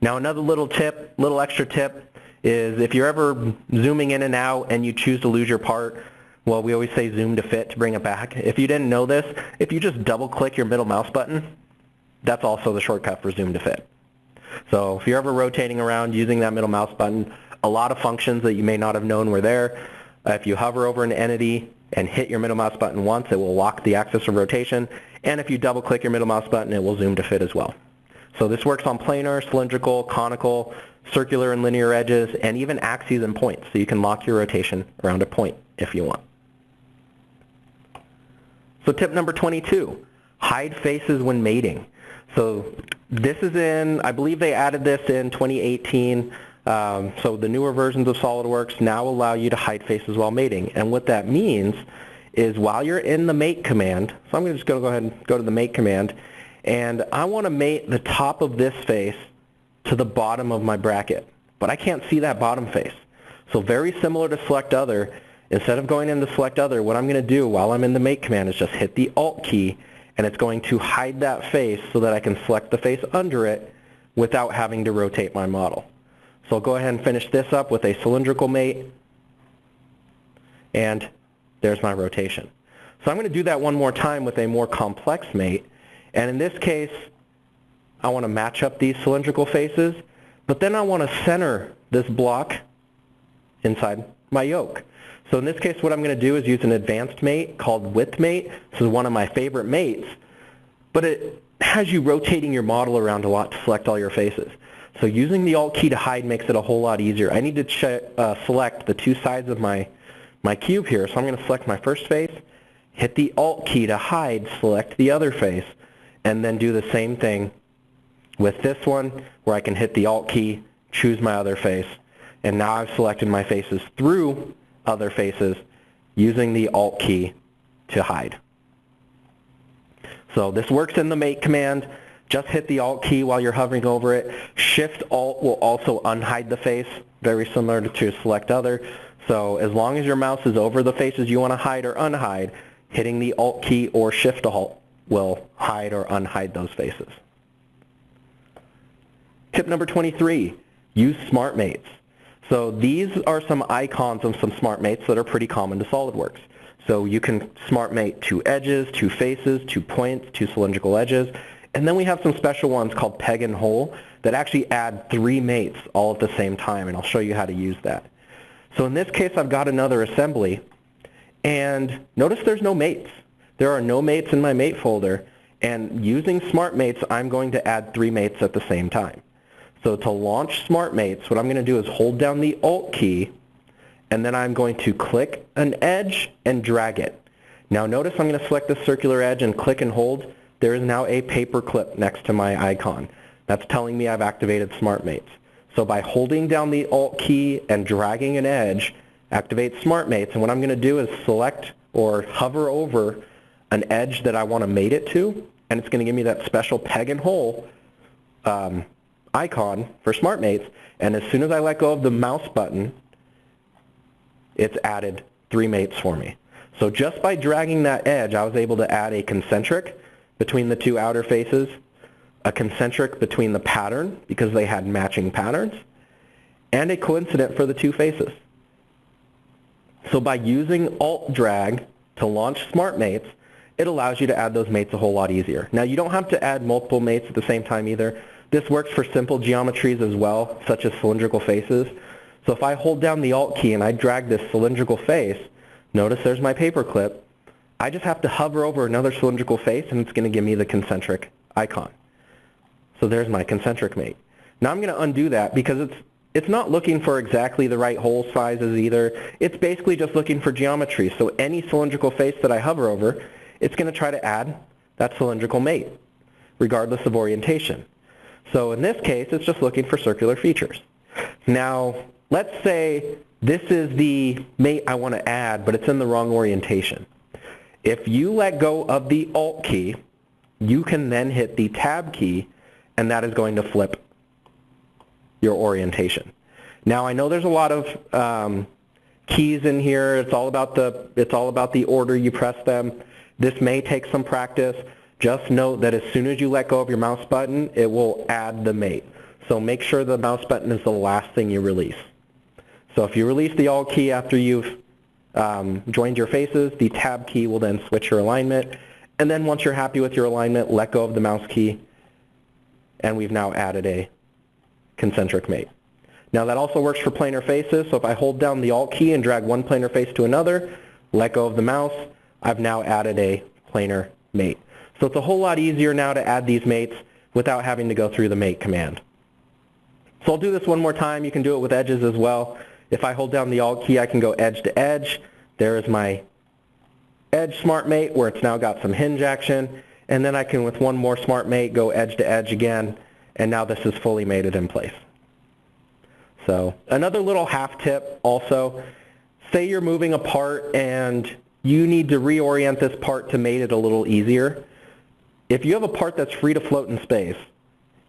Now another little tip, little extra tip, is if you're ever zooming in and out and you choose to lose your part, well, we always say zoom to fit to bring it back. If you didn't know this, if you just double click your middle mouse button, that's also the shortcut for zoom to fit. So if you're ever rotating around using that middle mouse button, a lot of functions that you may not have known were there. If you hover over an entity and hit your middle mouse button once, it will lock the axis of rotation. And if you double click your middle mouse button, it will zoom to fit as well. So this works on planar, cylindrical, conical, circular and linear edges, and even axes and points. So you can lock your rotation around a point if you want. So tip number 22, hide faces when mating. So this is in, I believe they added this in 2018. Um, so the newer versions of SOLIDWORKS now allow you to hide faces while mating. And what that means is while you're in the mate command, so I'm just going to just go ahead and go to the mate command, and I want to mate the top of this face to the bottom of my bracket, but I can't see that bottom face. So very similar to select other, instead of going into select other, what I'm going to do while I'm in the mate command is just hit the alt key and it's going to hide that face so that I can select the face under it without having to rotate my model. So I'll go ahead and finish this up with a cylindrical mate and there's my rotation. So I'm going to do that one more time with a more complex mate and in this case I want to match up these cylindrical faces, but then I want to center this block inside my yoke. So in this case, what I'm going to do is use an advanced mate called width mate. This is one of my favorite mates, but it has you rotating your model around a lot to select all your faces. So using the Alt key to hide makes it a whole lot easier. I need to uh, select the two sides of my, my cube here. So I'm going to select my first face, hit the Alt key to hide, select the other face, and then do the same thing with this one where I can hit the Alt key, choose my other face, and now I've selected my faces through other faces using the Alt key to hide. So this works in the mate command. Just hit the Alt key while you're hovering over it. Shift Alt will also unhide the face, very similar to select other. So as long as your mouse is over the faces you want to hide or unhide, hitting the Alt key or Shift Alt will hide or unhide those faces. Tip number 23, use SmartMates. So these are some icons of some SmartMates that are pretty common to SOLIDWORKS. So you can SmartMate two edges, two faces, two points, two cylindrical edges, and then we have some special ones called peg and hole that actually add three mates all at the same time, and I'll show you how to use that. So in this case, I've got another assembly, and notice there's no mates. There are no mates in my mate folder, and using SmartMates, I'm going to add three mates at the same time. So to launch SmartMates, what I'm going to do is hold down the Alt key, and then I'm going to click an edge and drag it. Now notice I'm going to select the circular edge and click and hold. There is now a paper clip next to my icon. That's telling me I've activated SmartMates. So by holding down the Alt key and dragging an edge, activate SmartMates. And what I'm going to do is select or hover over an edge that I want to mate it to, and it's going to give me that special peg and hole um, icon for SmartMates, and as soon as I let go of the mouse button, it's added three mates for me. So just by dragging that edge, I was able to add a concentric between the two outer faces, a concentric between the pattern because they had matching patterns, and a coincident for the two faces. So by using Alt Drag to launch smart mates, it allows you to add those mates a whole lot easier. Now you don't have to add multiple mates at the same time either. This works for simple geometries as well, such as cylindrical faces. So if I hold down the Alt key and I drag this cylindrical face, notice there's my paperclip. I just have to hover over another cylindrical face and it's going to give me the concentric icon. So there's my concentric mate. Now I'm going to undo that because it's it's not looking for exactly the right hole sizes either. It's basically just looking for geometry. So any cylindrical face that I hover over, it's going to try to add that cylindrical mate, regardless of orientation. So in this case, it's just looking for circular features. Now, let's say this is the mate I want to add, but it's in the wrong orientation. If you let go of the Alt key, you can then hit the Tab key, and that is going to flip your orientation. Now I know there's a lot of um, keys in here. It's all about the it's all about the order you press them. This may take some practice. Just note that as soon as you let go of your mouse button, it will add the mate. So make sure the mouse button is the last thing you release. So if you release the Alt key after you've um, joined your faces, the Tab key will then switch your alignment. And then once you're happy with your alignment, let go of the mouse key, and we've now added a concentric mate. Now that also works for planar faces, so if I hold down the Alt key and drag one planar face to another, let go of the mouse, I've now added a planar mate. So it's a whole lot easier now to add these mates without having to go through the mate command. So I'll do this one more time. You can do it with edges as well. If I hold down the Alt key, I can go edge to edge. There is my edge smart mate where it's now got some hinge action. And then I can, with one more smart mate, go edge to edge again and now this is fully mated in place. So another little half tip also, say you're moving a part and you need to reorient this part to mate it a little easier. If you have a part that's free to float in space,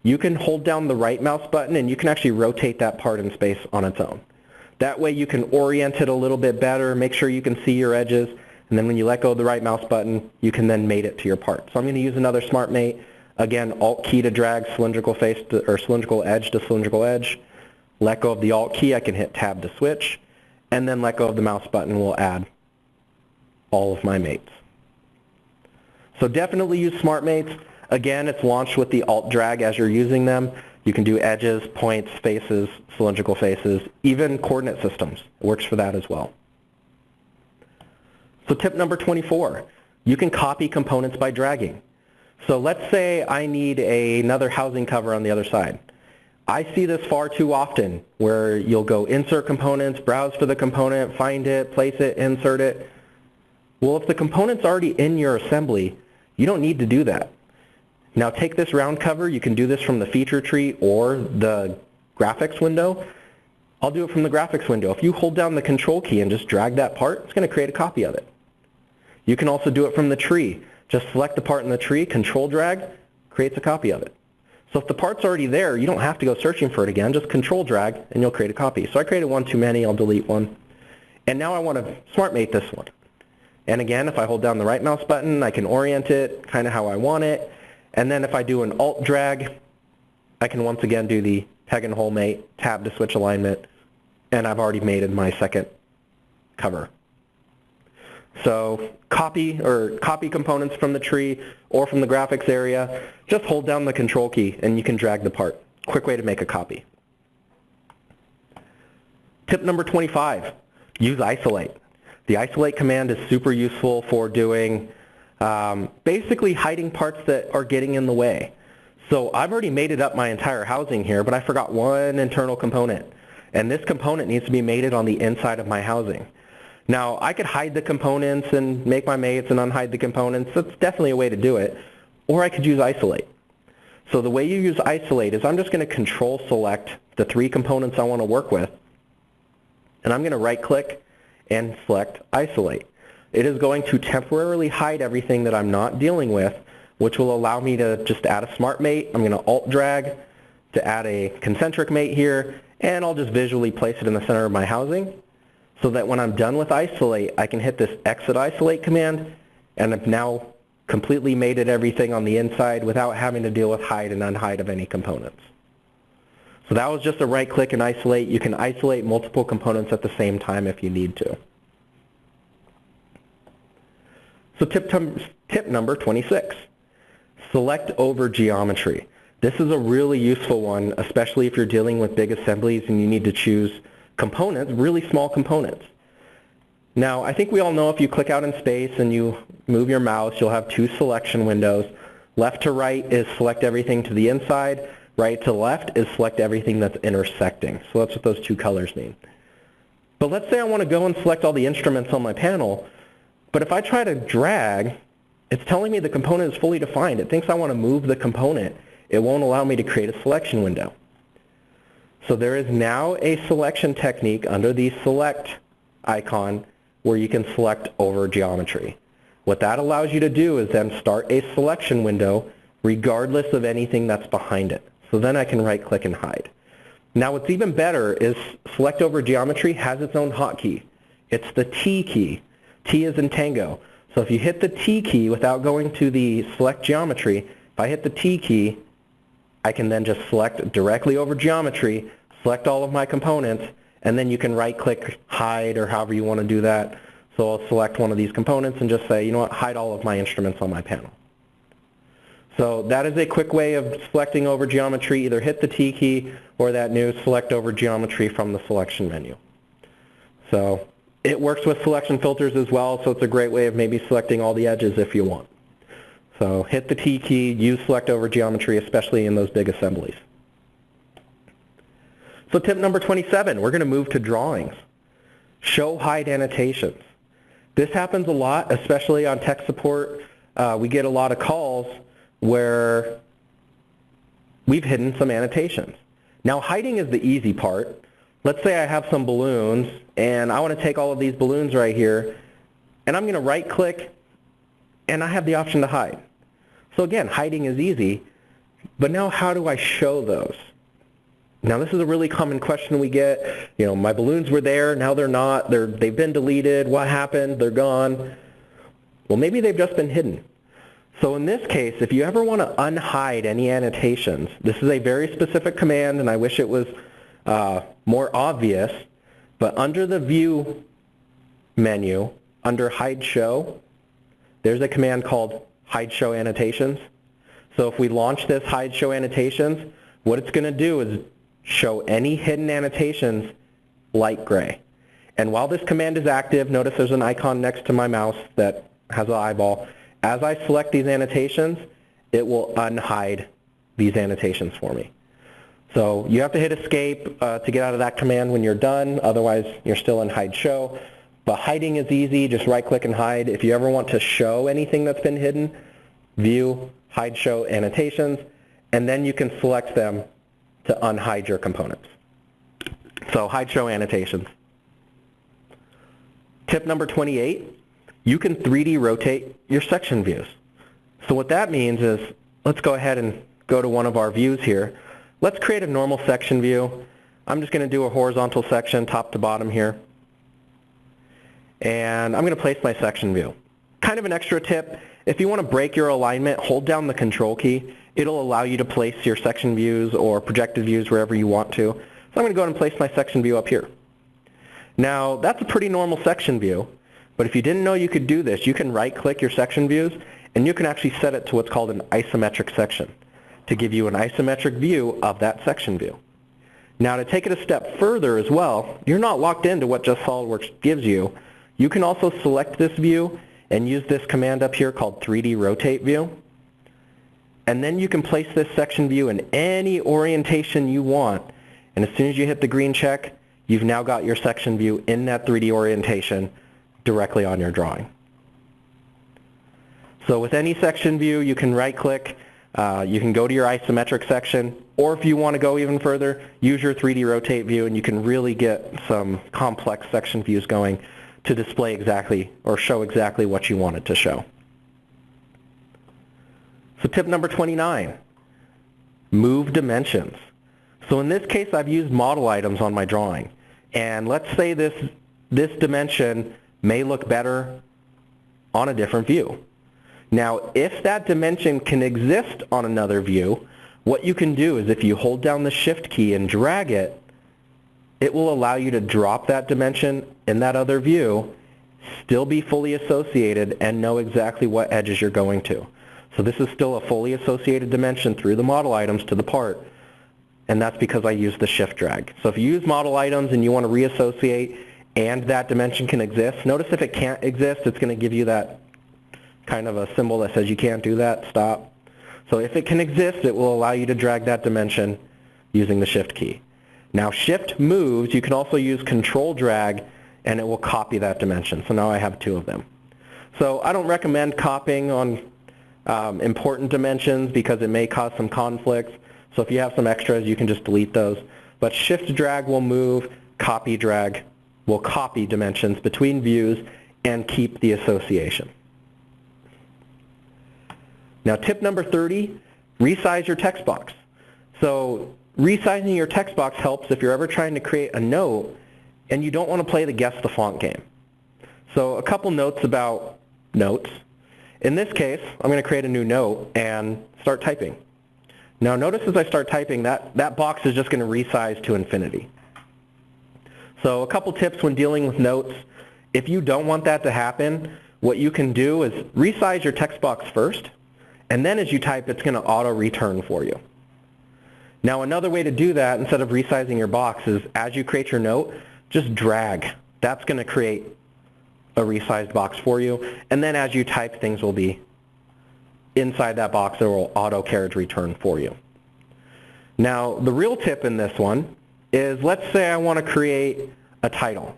you can hold down the right mouse button and you can actually rotate that part in space on its own. That way you can orient it a little bit better, make sure you can see your edges, and then when you let go of the right mouse button, you can then mate it to your part. So I'm going to use another smart mate Again, Alt key to drag cylindrical face to, or cylindrical edge to cylindrical edge. Let go of the Alt key, I can hit Tab to switch. And then let go of the mouse button will add all of my mates. So definitely use Smart Mates. Again, it's launched with the Alt drag as you're using them. You can do edges, points, faces, cylindrical faces, even coordinate systems. It works for that as well. So tip number 24, you can copy components by dragging. So let's say I need a, another housing cover on the other side. I see this far too often where you'll go insert components, browse for the component, find it, place it, insert it. Well, if the component's already in your assembly, you don't need to do that. Now take this round cover, you can do this from the feature tree or the graphics window. I'll do it from the graphics window. If you hold down the control key and just drag that part, it's going to create a copy of it. You can also do it from the tree. Just select the part in the tree, control drag, creates a copy of it. So if the part's already there, you don't have to go searching for it again. Just control drag and you'll create a copy. So I created one too many, I'll delete one. And now I want to smart mate this one. And again, if I hold down the right mouse button, I can orient it kind of how I want it. And then if I do an alt drag, I can once again do the peg and hole mate, tab to switch alignment, and I've already mated my second cover. So copy or copy components from the tree or from the graphics area, just hold down the control key and you can drag the part. Quick way to make a copy. Tip number 25, use isolate. The isolate command is super useful for doing um, basically hiding parts that are getting in the way. So I've already mated up my entire housing here, but I forgot one internal component. And this component needs to be mated on the inside of my housing. Now, I could hide the components and make my mates and unhide the components. That's definitely a way to do it. Or I could use isolate. So the way you use isolate is I'm just going to control select the three components I want to work with. And I'm going to right click and select isolate. It is going to temporarily hide everything that I'm not dealing with, which will allow me to just add a smart mate. I'm going to alt drag to add a concentric mate here, and I'll just visually place it in the center of my housing so that when I'm done with isolate, I can hit this exit isolate command and I've now completely mated everything on the inside without having to deal with hide and unhide of any components. So that was just a right click and isolate. You can isolate multiple components at the same time if you need to. So tip, tip number 26, select over geometry. This is a really useful one, especially if you're dealing with big assemblies and you need to choose components, really small components. Now, I think we all know if you click out in space and you move your mouse, you'll have two selection windows. Left to right is select everything to the inside. right to left is select everything that's intersecting. So that's what those two colors mean. But let's say I want to go and select all the instruments on my panel, but if I try to drag, it's telling me the component is fully defined. It thinks I want to move the component. It won't allow me to create a selection window. So there is now a selection technique under the select icon where you can select over geometry. What that allows you to do is then start a selection window regardless of anything that's behind it. So then I can right click and hide. Now what's even better is select over geometry has its own hotkey. It's the T key. T is in tango. So if you hit the T key without going to the select geometry, if I hit the T key, I can then just select directly over geometry, select all of my components, and then you can right click hide or however you want to do that. So I'll select one of these components and just say, you know what, hide all of my instruments on my panel. So that is a quick way of selecting over geometry. Either hit the T key or that new select over geometry from the selection menu. So it works with selection filters as well, so it's a great way of maybe selecting all the edges if you want. So hit the T key, use select over geometry, especially in those big assemblies. So tip number 27, we're going to move to drawings. Show hide annotations. This happens a lot, especially on tech support. Uh, we get a lot of calls where we've hidden some annotations. Now hiding is the easy part. Let's say I have some balloons and I want to take all of these balloons right here and I'm going to right click and I have the option to hide. So again, hiding is easy, but now how do I show those? Now this is a really common question we get. You know, my balloons were there, now they're not, they're, they've been deleted, what happened, they're gone. Well maybe they've just been hidden. So in this case, if you ever want to unhide any annotations, this is a very specific command and I wish it was uh, more obvious, but under the View menu, under Hide Show, there's a command called Hide Show Annotations. So if we launch this Hide Show Annotations, what it's going to do is show any hidden annotations light gray. And while this command is active, notice there's an icon next to my mouse that has an eyeball. As I select these annotations, it will unhide these annotations for me. So you have to hit escape uh, to get out of that command when you're done, otherwise you're still in hide show. But hiding is easy, just right click and hide. If you ever want to show anything that's been hidden, view, hide show annotations, and then you can select them to unhide your components. So hide show annotations. Tip number 28, you can 3D rotate your section views. So what that means is, let's go ahead and go to one of our views here. Let's create a normal section view. I'm just going to do a horizontal section top to bottom here. And I'm going to place my section view. Kind of an extra tip, if you want to break your alignment, hold down the control key. It'll allow you to place your section views or projected views wherever you want to. So I'm going to go ahead and place my section view up here. Now that's a pretty normal section view. But if you didn't know you could do this, you can right-click your section views, and you can actually set it to what's called an isometric section to give you an isometric view of that section view. Now to take it a step further as well, you're not locked into what just SOLIDWORKS gives you. You can also select this view and use this command up here called 3D Rotate View. And then you can place this section view in any orientation you want. And as soon as you hit the green check, you've now got your section view in that 3D orientation directly on your drawing. So with any section view, you can right-click, uh, you can go to your isometric section, or if you want to go even further, use your 3D rotate view and you can really get some complex section views going to display exactly or show exactly what you want it to show. So tip number 29, move dimensions. So in this case, I've used model items on my drawing. And let's say this, this dimension may look better on a different view. Now, if that dimension can exist on another view, what you can do is if you hold down the shift key and drag it, it will allow you to drop that dimension in that other view, still be fully associated, and know exactly what edges you're going to. So this is still a fully associated dimension through the model items to the part, and that's because I use the shift drag. So if you use model items and you want to reassociate and that dimension can exist. Notice if it can't exist, it's going to give you that kind of a symbol that says you can't do that, stop. So if it can exist, it will allow you to drag that dimension using the shift key. Now shift moves, you can also use control drag and it will copy that dimension. So now I have two of them. So I don't recommend copying on um, important dimensions because it may cause some conflicts. So if you have some extras, you can just delete those. But shift drag will move, copy drag will copy dimensions between views and keep the association. Now tip number 30, resize your text box. So resizing your text box helps if you're ever trying to create a note and you don't want to play the guess the font game. So a couple notes about notes. In this case, I'm going to create a new note and start typing. Now notice as I start typing that that box is just going to resize to infinity. So a couple tips when dealing with notes. If you don't want that to happen, what you can do is resize your text box first, and then as you type, it's going to auto-return for you. Now another way to do that, instead of resizing your box, is as you create your note, just drag. That's going to create a resized box for you. And then as you type, things will be inside that box that will auto carriage return for you. Now, the real tip in this one is let's say I want to create a title.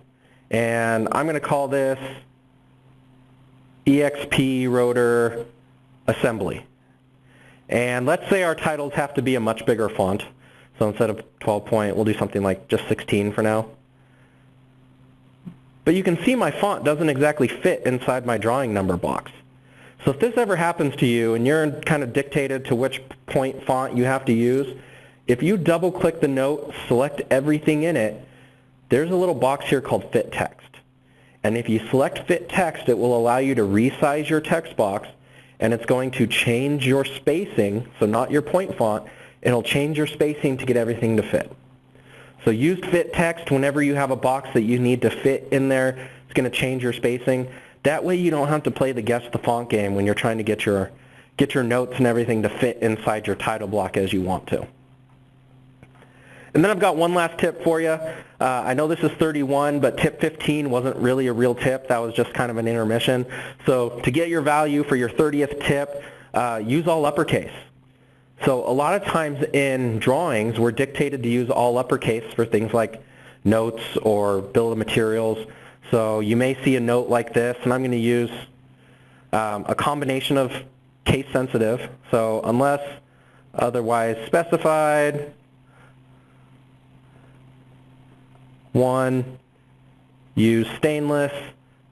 And I'm going to call this EXP rotor assembly. And let's say our titles have to be a much bigger font. So instead of 12 point, we'll do something like just 16 for now. But you can see my font doesn't exactly fit inside my drawing number box. So if this ever happens to you and you're kind of dictated to which point font you have to use, if you double click the note, select everything in it, there's a little box here called Fit Text. And if you select Fit Text, it will allow you to resize your text box and it's going to change your spacing, so not your point font, it'll change your spacing to get everything to fit. So use fit text whenever you have a box that you need to fit in there. It's going to change your spacing. That way you don't have to play the guess the font game when you're trying to get your get your notes and everything to fit inside your title block as you want to. And then I've got one last tip for you. Uh, I know this is 31, but tip 15 wasn't really a real tip. That was just kind of an intermission. So to get your value for your 30th tip, uh, use all uppercase. So a lot of times in drawings, we're dictated to use all uppercase for things like notes or bill of materials. So you may see a note like this, and I'm going to use um, a combination of case sensitive. So unless otherwise specified, One, use stainless.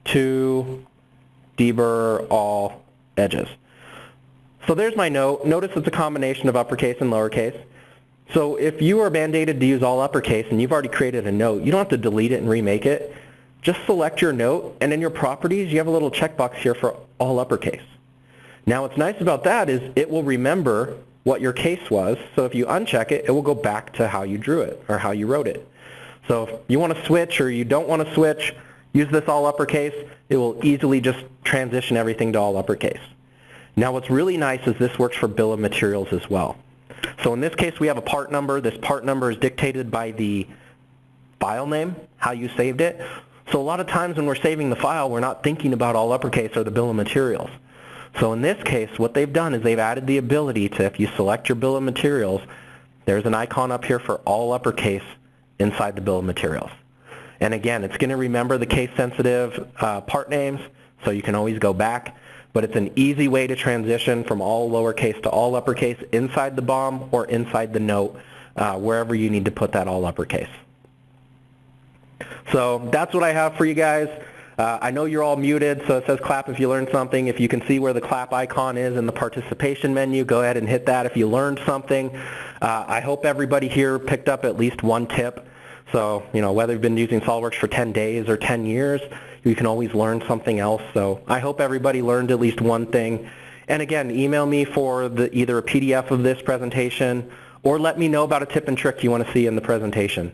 Two, deburr all edges. So there's my note. Notice it's a combination of uppercase and lowercase. So if you are mandated to use all uppercase and you've already created a note, you don't have to delete it and remake it. Just select your note and in your properties you have a little checkbox here for all uppercase. Now what's nice about that is it will remember what your case was, so if you uncheck it, it will go back to how you drew it or how you wrote it. So if you want to switch or you don't want to switch, use this all uppercase. It will easily just transition everything to all uppercase. Now what's really nice is this works for bill of materials as well. So in this case we have a part number. This part number is dictated by the file name, how you saved it. So a lot of times when we're saving the file, we're not thinking about all uppercase or the bill of materials. So in this case, what they've done is they've added the ability to, if you select your bill of materials, there's an icon up here for all uppercase inside the bill of materials. And again, it's going to remember the case-sensitive uh, part names, so you can always go back. But it's an easy way to transition from all lowercase to all uppercase inside the BOM or inside the note, uh, wherever you need to put that all uppercase. So that's what I have for you guys. Uh, I know you're all muted, so it says clap if you learned something. If you can see where the clap icon is in the participation menu, go ahead and hit that if you learned something. Uh, I hope everybody here picked up at least one tip. So, you know, whether you've been using SOLIDWORKS for 10 days or 10 years, you can always learn something else. So I hope everybody learned at least one thing. And again, email me for the, either a PDF of this presentation or let me know about a tip and trick you want to see in the presentation.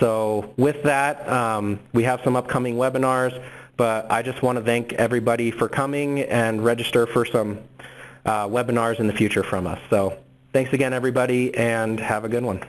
So with that, um, we have some upcoming webinars. But I just want to thank everybody for coming and register for some uh, webinars in the future from us. So thanks again, everybody, and have a good one.